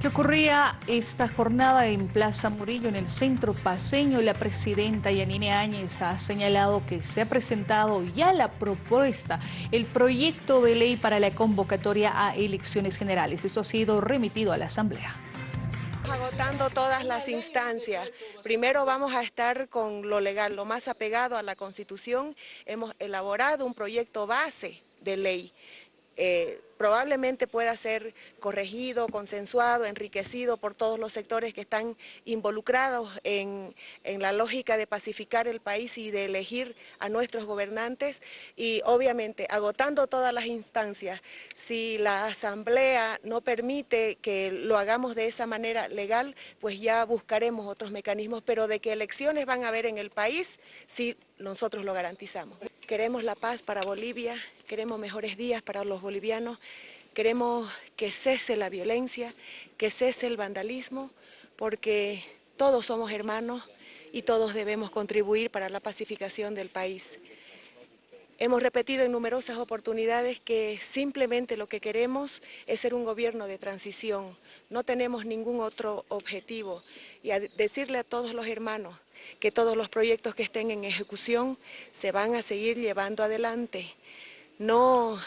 ¿Qué ocurría esta jornada en Plaza Murillo, en el centro paseño? La presidenta Yanine Áñez ha señalado que se ha presentado ya la propuesta, el proyecto de ley para la convocatoria a elecciones generales. Esto ha sido remitido a la Asamblea agotando todas las instancias. Primero vamos a estar con lo legal, lo más apegado a la Constitución. Hemos elaborado un proyecto base de ley eh, probablemente pueda ser corregido, consensuado, enriquecido por todos los sectores que están involucrados en, la lógica de pacificar el país y de elegir a nuestros gobernantes y obviamente agotando todas las instancias, si la Asamblea no permite que lo hagamos de esa manera legal, pues ya buscaremos otros mecanismos, pero de que elecciones van a haber en el país, sí nosotros lo garantizamos. Queremos la paz para Bolivia, queremos mejores días para los bolivianos, queremos que cese la violencia, que cese el vandalismo, porque todos somos hermanos y todos debemos contribuir para la pacificación del país. Hemos repetido en numerosas oportunidades que simplemente lo que queremos es ser un gobierno de transición. No tenemos ningún otro objetivo. Y a decirle a todos los hermanos que todos los proyectos que estén en ejecución se van a seguir llevando adelante. No